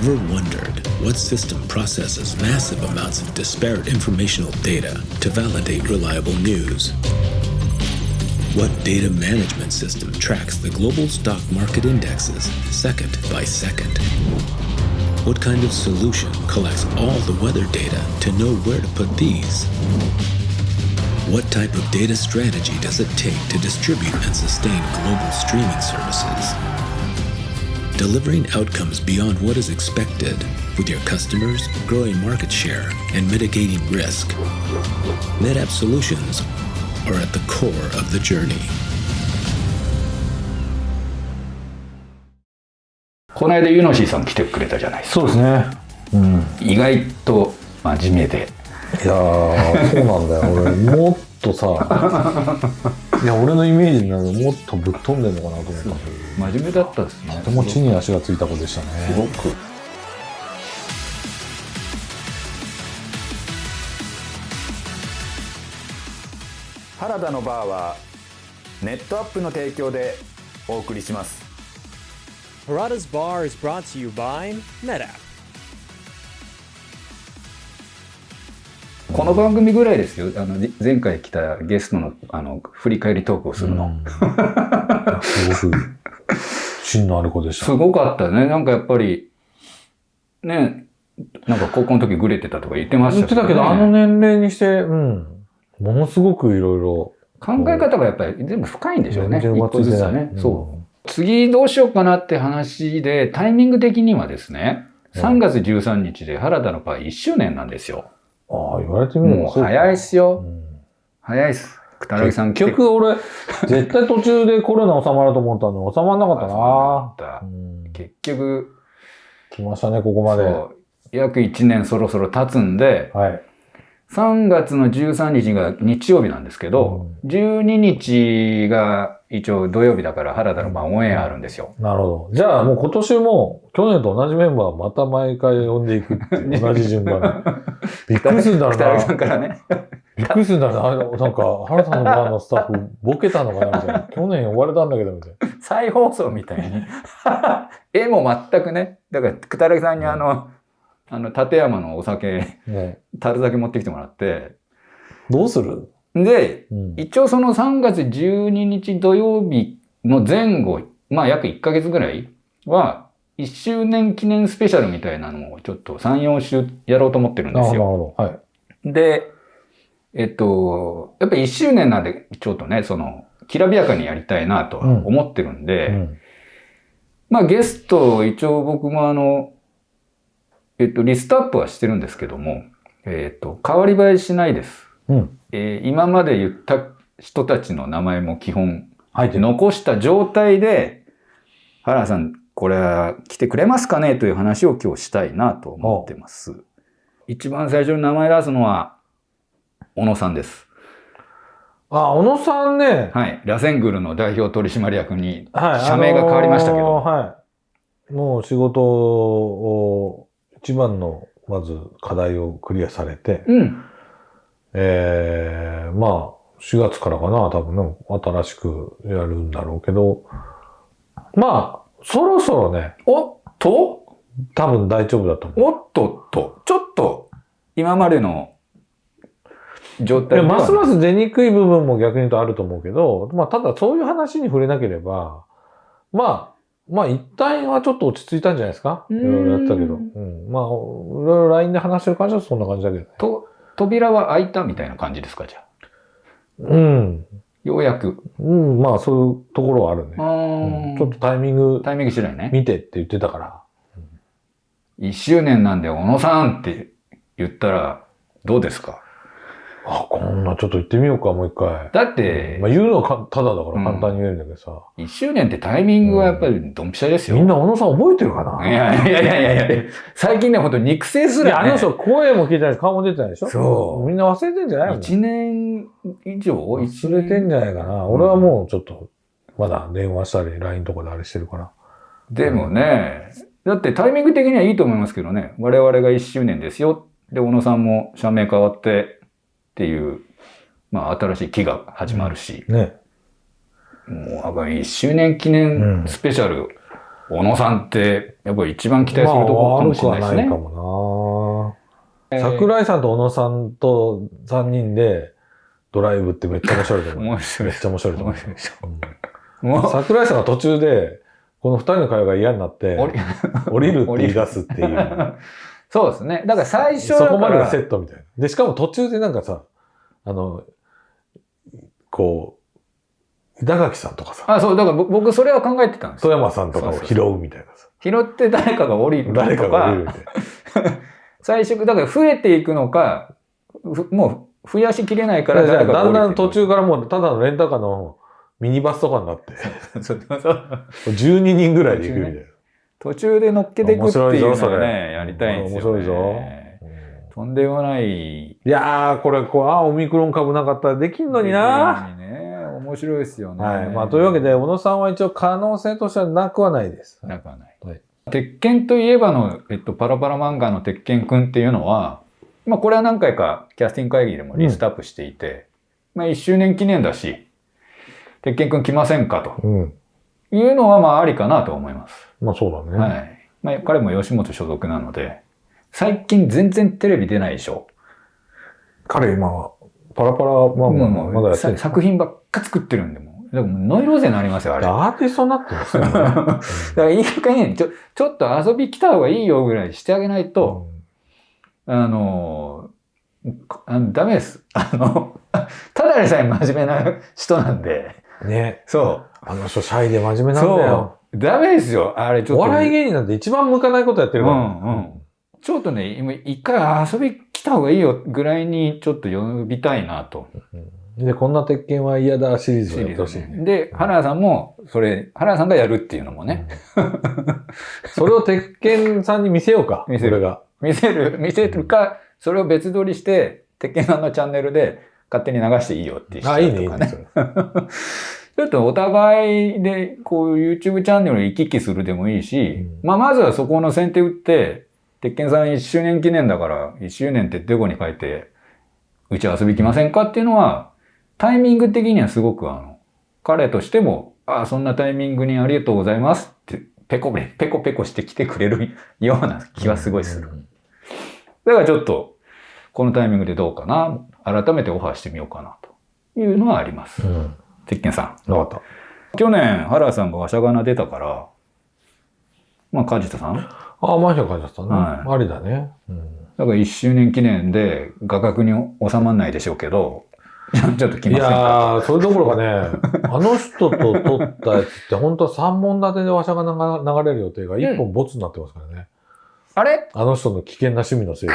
Ever wondered what system processes massive amounts of disparate informational data to validate reliable news? What data management system tracks the global stock market indexes second by second? What kind of solution collects all the weather data to know where to put these? What type of data strategy does it take to distribute and sustain global streaming services? Delivering outcomes beyond what is expected with your customers, growing market share, and mitigating risk. NetApp solutions are at the core of the journey. この間ユノシーさん来てくれたじゃないですかそうですね。うん。意外と真面目でいやー、そうなんだよ。俺、もっとさ、 いや、俺のイメージになるもっとぶっ飛んでんのかなと思った真面目だったですねど、とても地に足がついた子でしたすごね。く原田のバーはネットアップの提供でお送りします Harada's Bar is brought to you by NetApp. この番組ぐらいですよあの前回来たゲストのあの振り返りトークをするの、すごく、芯のある子でした。すごかったねなんかやっぱりねなんか高校の時グレてたとか言ってました言ってたけど、あの年齢にして、うん。ものすごくいろいろ。考え方がやっぱり全部深いんでしょうね。全然ずつはね。うんそう。次どうしようかなって話で、タイミング的にはですね、3月13日で原田の場合1周年なんですよ。ああ、言われてみれば早いっすよ。うん早いっす。くたらぎさん結局俺、絶対途中でコロナ収まると思ったのに収まんなかったな。たうん結局、来ましたね、ここまで。約1年そろそろ経つんで、はい。3月の13日が日曜日なんですけど、12日が一応土曜日だから原田の番オンエアあるんですよ。なるほど。じゃあもう今年も去年と同じメンバーをまた毎回呼んでいくっていう 同じ順番で。びっくりするんだろうくたらぎさんな。からね。びっくりするんだろうな。なんか、原さんのバーのスタッフ、ボケたのかなみたいな。去年呼ばれたんだけど、みたいな。再放送みたいに。絵も全くね。だから、くたらぎさんにあの、あの、立山のお酒、ね樽酒持ってきてもらって。どうする？で、うん。一応その3月12日土曜日の前後、まあ約1ヶ月ぐらいは、1周年記念スペシャルみたいなのをちょっと3、4週やろうと思ってるんですよ。なるほど。はい。で、えっと、やっぱり1周年なんで、ちょっとね、その、きらびやかにやりたいなとは思ってるんで、うん。まあゲスト、一応僕もあの、えっと、リストアップはしてるんですけども、えっと、変わり映えしないです。うん。えー今まで言った人たちの名前も基本、入ってる。残した状態で、原田さん、これは来てくれますかねという話を今日したいなと思ってます。一番最初に名前出すのは、小野さんです。あ、小野さんね。はい。ラセングルの代表取締役に、はい。社名が変わりましたけどあのーはい。もう仕事を、一番の、まず課題をクリアされて、うん。ええまあ、4月からかな、多分ね、新しくやるんだろうけど、まあ、そろそろね、おっと？多分大丈夫だと思う。おっとっと、ちょっと、今までの状態でますすます出にくい部分も逆に言うとあると思うけど、まあ、ただそういう話に触れなければ、まあ、まあ、一旦はちょっと落ち着いたんじゃないですか？いろいろやってたけど。うん。まあ、いろいろ LINE で話してる感じはそんな感じだけどね。と、扉は開いたみたいな感じですか、じゃあ？うん。ようやく。うん、まあ、そういうところはあるね。あうんちょっとタイミングタイミング次第ね。見てって言ってたから。1周年なんで、小野さんって言ったら、どうですか？あ、こんなちょっと行ってみようか、もう一回。だってまあ、、言うのはかただだかうんら簡単に言えるんだけどさ。1周年ってタイミングはやっぱりドンピシャですよ。みんな小野さん覚えてるかな？いやいやいやいやいや最近ね、ほんと肉声すら、ね。あの人声も聞いてないし、顔も出てないでしょ？そうみんな忘れてんじゃないの？1年以上？忘れてんじゃないかな。俺はもうちょっと、まだ電話したり、LINE とかであれしてるから。でもね、だってタイミング的にはいいと思いますけどね。我々が1周年ですよ。で、小野さんも社名変わってっていう、まあ新しい期が始まるし、ね。もうやっぱり1周年記念スペシャル、小野さんって、やっぱり一番期待するところかもしれないですね。まあかもな、桜井さんと小野さんと3人でドライブってめっちゃ面白いと思う。面白いめっちゃ面白いと思う。面白うんもう、桜井さんが途中で、この二人の会話が嫌になって、降り るって言い出すっていう。そうですね。だから最初そこまでがセットみたいな。で、しかも途中でなんかさ、あの、こう、板垣さんとかさ、あ、そう、だからぼ僕それは考えてたんです富よ。山さんとかを拾うみたいなさ。拾って誰かが降りるとか、誰かが降りるみたいな。最初、だから増えていくのか、ふもう増やしきれないから誰かがだんだん降りていく途中からもうただのレンタカーのミニバスとかになって、そうそう12人ぐらいで行くみたいな。途中で乗っけていくっていうのがね、やりたいんですよ、ね。面白いぞとんでもない。いやー、これ、こう、あー、オミクロン株なかったらできんのにな。ね。面白いですよね。はい。まあ、というわけで、小野さんは一応可能性としてはなくはないです。なくはない。はい鉄拳といえばの、えっと、パラパラ漫画の鉄拳くんっていうのは、まあこれは何回かキャスティング会議でもリストアップしていて、まあ1周年記念だし、鉄拳くん来ませんかとうん。いうのはまあありかなと思います。まあ、そうだね。はい。まあ彼も吉本所属なので、最近全然テレビ出ないでしょ。彼今は、パラパラ、まあまあまあ、まだやってるさ作品ばっか作ってるんで、もう。だからもうノイローゼになりますよ、あれ。だかアーティストになってますよね。らいい加減、ちょ、ちょっと遊び来た方がいいよぐらいしてあげないと、あの、かあのダメです。あの、ただでさえ真面目な人なんで、うんね。そあの人、シャイで真面目う。なんだよ。そう。ダメですよ。あれちょっと。お笑い芸人なんて一番向かないことやってるから。うんうんちょっとね、今一回遊び来た方がいいよぐらいにちょっと呼びたいなと。うんで、こんな鉄拳は嫌だシリーズをやってほしいね。で、原田さんも、それ、原田さんがやるっていうのもね、それを鉄拳さんに見せようか。見せる俺が。見せる、見せるか、それを別撮りして、鉄拳さんのチャンネルで勝手に流していいよってしちゃあ、ういいね、いいね。ちょっとお互いで、こう YouTube チャンネルを行き来するでもいいし、うんまあまずはそこの先手打って、鉄拳さん1周年記念だから、1周年ってデコに書いて、うち遊び来ませんかっていうのは、タイミング的にはすごくあの、彼としても、ああ、そんなタイミングにありがとうございますって、ペコペペコペコしてきてくれるような気はすごいする。だからちょっと、このタイミングでどうかな、改めてオファーしてみようかな、というのはあります。うん。鉄拳さん。わかっ去年、原さんがわしゃがな出たから、まあ、梶田さんだかた。あ、マンション書いてあったね。はありだね。うん。ら1周年記念で画角に収まらないでしょうけど、ちょっと来いませんか？やー、それどころかね、あの人と撮ったやつって本当は3本立てで話者が流れる予定が1本ボツになってますからね。あれ？あの人の危険な趣味のせいで。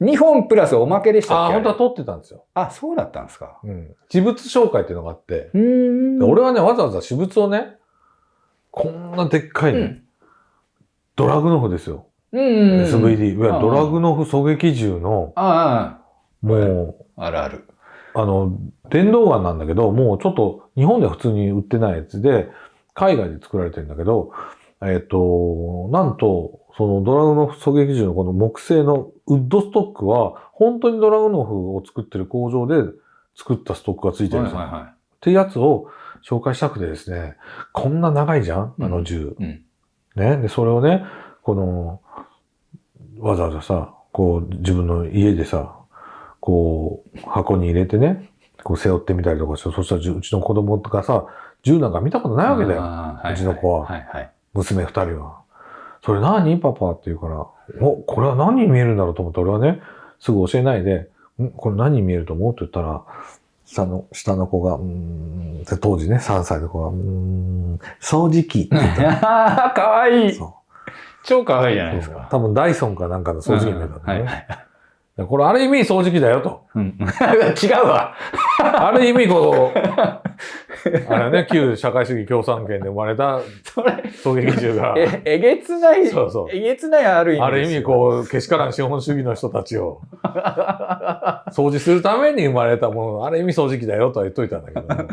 ?2 本プラスおまけでしたああ、っけ本当は撮ってたんですよ。あそうだったんですか？うん。私物紹介っていうのがあって、俺はね、わざわざ私物をね、こんなでっかいね、うんドラグノフですよ。うんうんうん。SVD。いわゆるああドラグノフ狙撃銃の、あもう、あ、あるある。あの、電動ガンなんだけど、もうちょっと日本では普通に売ってないやつで、海外で作られてるんだけど、えっ、と、なんと、そのドラグノフ狙撃銃のこの木製のウッドストックは、本当にドラグノフを作ってる工場で作ったストックがついてるんですよ。はいはいはっていうやつを紹介したくてですね、こんな長いじゃん？あの銃。い。うん。ね。で、それをね、この、わざわざさ、こう、自分の家でさ、こう、箱に入れてね、こう背負ってみたりとかして、そしたらうちの子供とかさ、銃なんか見たことないわけだよ。うちの子ははいはい。娘二人は。それ何パパって言うから、お、これは何に見えるんだろうと思って、俺はね、すぐ教えないで、んこれ何に見えると思うって言ったら、下の、下の子が、うーん、で当時ね、3歳の子が、うーん、掃除機って言った。かわいい。そう超かわいいじゃないですか。多分ダイソンかなんかの掃除機に見えたいはい。でこれある意味掃除機だよと。うん、違うわ。ある意味こう、あれね、旧社会主義共産圏で生まれた狙撃銃が、え、えげつない、そうそうえげつないある意味ある意味こう、けしからん資本主義の人たちを 掃除するために生まれたもの、ある意味掃除機だよとは言っといたんだけどね。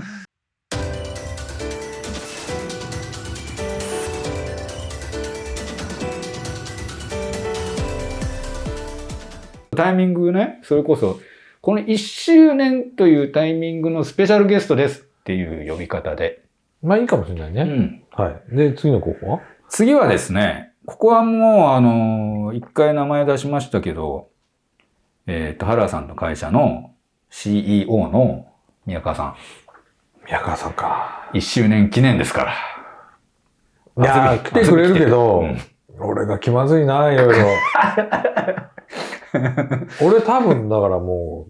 タイミングね、それこそ、この1周年というタイミングのスペシャルゲストですっていう呼び方で。まあいいかもしれないね。うん。はい。で、次の候補は？次はですね、ここはもう、あの、一回名前出しましたけど、えっ、と、原さんの会社の CEO の宮川さん、宮川さんか。1周年記念ですから。いやー、来てくれるけど、うん俺が気まずいな、いろいろ。俺多分、だからも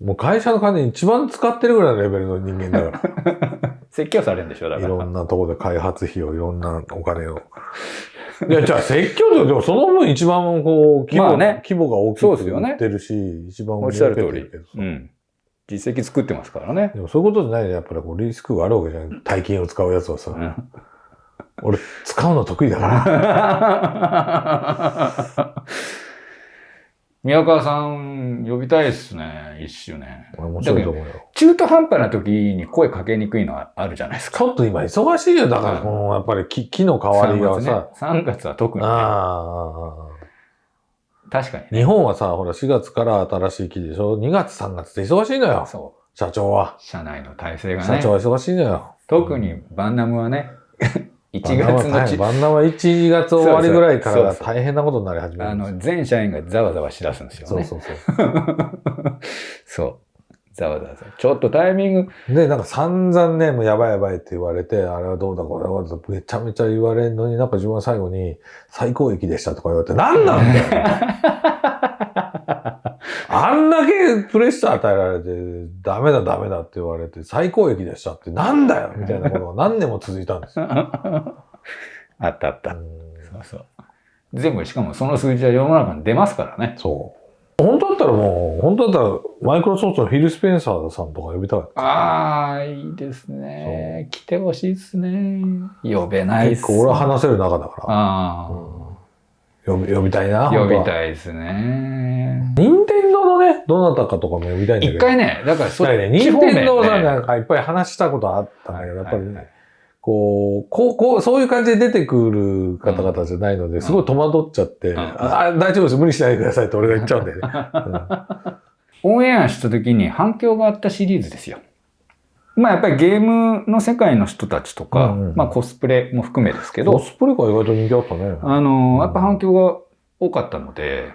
う、もう会社の金一番使ってるぐらいのレベルの人間だか 説教されるんでしょ、だら。いから。ろんなところで開発費を、いろんなお金を。いや、じゃあ説教で、でもその分一番こう、規模,、まあね規模が大きくそうですよね売ってるし、一番おっしゃる通り。うん。実績作ってますからね。でもそういうことじゃないね。やっぱりこうリスクがあるわけじゃん。大金を使うやつはさ。うん俺、使うの得意だから。宮川さん呼びたいですね、1周年。面白いと思うよ。中途半端な時に声かけにくいのはあるじゃないですか。ちょっと今忙しいよ。だから、このやっぱり木木の代わりがさ。3月は特にね、あ確かにあ。日本はさ、ほら、4月から新しい木でしょ ?2 月、3月って忙しいのよ。そ社長は。う。社内の体制がね社長。は忙しいのよ。特にバンナムはね、1バンナムは大月のち変バンナムは1月終わりぐらいから大変なことになり始めあるんですよ。の、全社員がざわざわしだすんですよね。そうそうそう。そう。ざわざわざわ。ちょっとタイミング、で、なんか散々ね、もうやばいやばいって言われて、あれはどうだ、これはどうだ、めちゃめちゃ言われるのに、なんか自分は最後に最高益でしたとか言われて、なんなんだよ あんだけプレッシャー与えられて、ダメだダメだって言われて、最高益でしたってなんだよみたいなことが 何年も続いたんですよ。あったあった。うんそうそう。全部、しかもその数字は世の中に出ますからね。そう。本当だったらもう、本当だったら、マイクロソフトのフィル・スペンサーさんとか呼びたい。ああ、いいですね。来てほしいですね。呼べないっす。結構俺は話せる中だから。あ呼び呼びたいな。あ、呼びい。たいですね。任天堂のね、どなたかとかも呼びたいんだけど。一回ね、だからそやっぱりね、任天堂さんねなんかいっぱい話したことあったんだけど、やっぱりはいはいね、こう、こう、こう、そういう感じで出てくる方々じゃないので、すごい戸惑っちゃって、んああ大丈夫です、無理しないでくださいって俺が言っちゃうんだよね。オンエアした時に反響があったシリーズですよ。まあやっぱりゲームの世界の人たちとか、うんうんまあコスプレも含めですけコど、スプレが意外と人気あったね。あの、やっぱ反響が多かったので、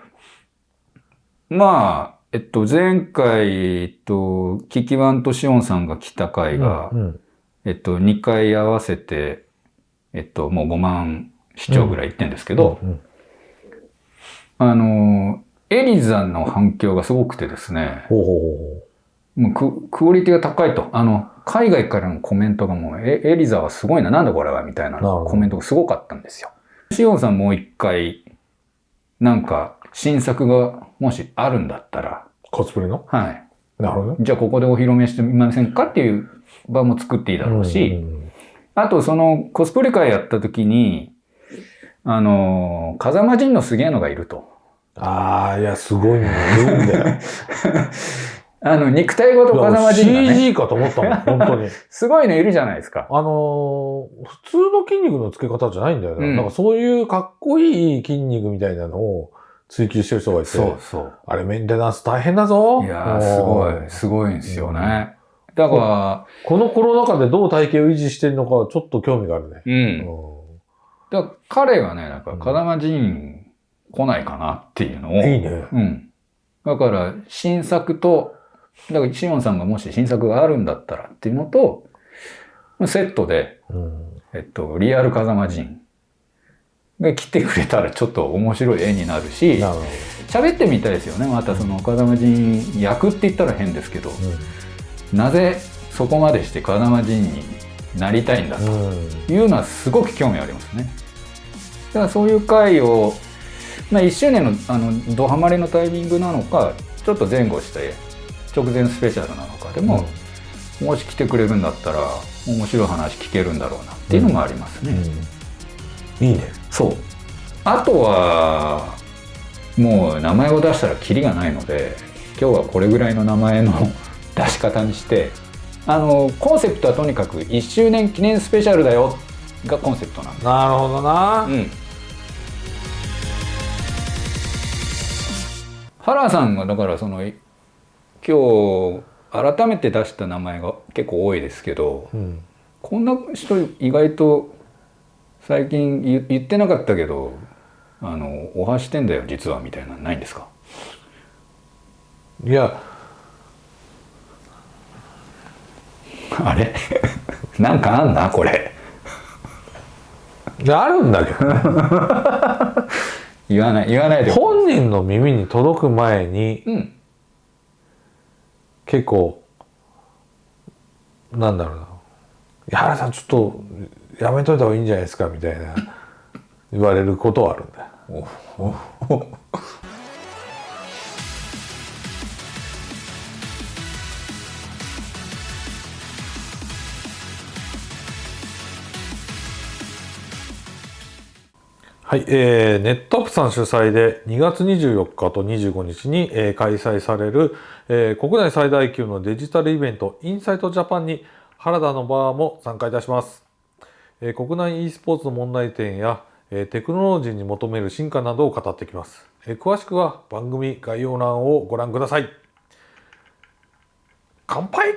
まあ、えっと、前回、えっと、キキワンとシオンさんが来た回が、うんえっと、2回合わせて、えっと、もう5万視聴ぐらいいってんですけど、うんあの、エリザの反響がすごくてですね、ほうほうほもうククオリティが高いと。あの、海外からのコメントがもう、えエリザはすごいな、なんだこれは、みたいなコメントがすごかったんですよ。シオンさんもう一回、なんか、新作がもしあるんだったら、う。コスプレの？はい。なるほどね。じゃあここでお披露目してみませんかっていう場も作っていいだろうし、うんあとそのコスプレ会やった時に、あの、風間仁のすげえのがいると。ああ、いや、すごいね。いるんだよ。あの、肉体ごと風間仁がね、CG かと思ったもん、本当に。すごいのいるじゃないですか。あのー普通の筋肉のつけ方じゃないんだよね。うんなんかそういうかっこいい筋肉みたいなのを追求してる人がいて、そうそう。あれメンテナンス大変だぞ。いやー、すごうんい、すごいんですよね。だかこのコロナ禍でどう体型を維持してるのかはちょっと興味があるね。ら、う。うんんだから彼がね、なんか、風間仁来ないかなっていうのを、いいね。うん。だから、新作と、だから、シオンさんがもし新作があるんだったらっていうのと、セットで、うんえっと、リアル風間仁が来てくれたらちょっと面白い絵になるし、喋ってみたいですよね。またその風間仁役って言ったら変ですけど、ど。なぜそこまでして風間仁になりたいんだとうんうんいうのはすごく興味ありますね。だからそういう回を、まあ、1周年のあのドハマりのタイミングなのかちょっと前後して直前スペシャルなのかでも、もし来てくれるんだったら面白い話聞けるんだろうなっていうのもありますね。うんいいね。そうあとはもう名前を出したらキリがないので今日はこれぐらいの名前の 出し方にしてあのコンセプトはとにかく1周年記念スペシャルだよがコンセプトなんでなるほどな。うん原さんがだからそのい今日改めて出した名前が結構多いですけどうんこんな人意外と最近言言ってなかったけどあのおはしてんだよ実はみたいなのないんですか？いや。あれ？なんかあんなこれ？あるんだけど。ね 言わない言わないで。本人の耳に届く前にうん結構なんだろうな「矢原さんちょっとやめといた方がいいんじゃないですか」みたいな言われることはあるんだよ。はい、えー、ネットアップさん主催で2月24日と25日に、えー開催される、えー国内最大級のデジタルイベントインサイトジャパンに原田のバーも参加いたします。えー国内 e スポーツの問題点や、えーテクノロジーに求める進化などを語ってきます。えー詳しくは番組概要欄をご覧ください。乾杯